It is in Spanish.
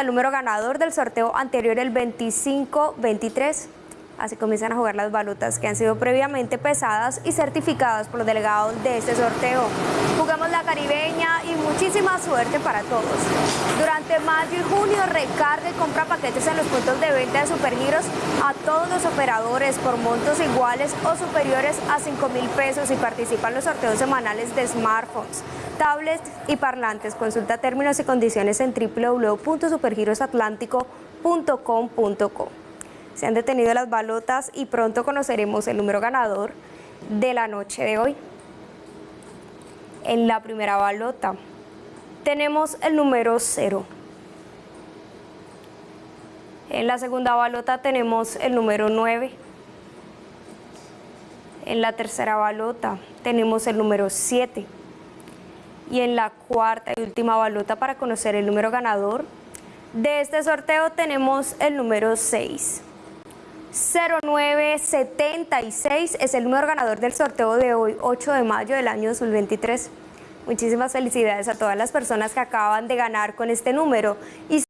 el número ganador del sorteo anterior, el 2523. Así comienzan a jugar las balotas que han sido previamente pesadas y certificadas por los delegados de este sorteo. Jugamos la caribeña y muchísima suerte para todos. Durante mayo y junio recarga y compra paquetes en los puntos de venta de Supergiros a todos los operadores por montos iguales o superiores a 5 mil pesos y participan en los sorteos semanales de smartphones, tablets y parlantes. Consulta términos y condiciones en www.supergirosatlántico.com.co. Se han detenido las balotas y pronto conoceremos el número ganador de la noche de hoy. En la primera balota tenemos el número 0. En la segunda balota tenemos el número 9. En la tercera balota tenemos el número 7. Y en la cuarta y última balota para conocer el número ganador de este sorteo tenemos el número 6. 0976 es el número ganador del sorteo de hoy, 8 de mayo del año 2023. Muchísimas felicidades a todas las personas que acaban de ganar con este número.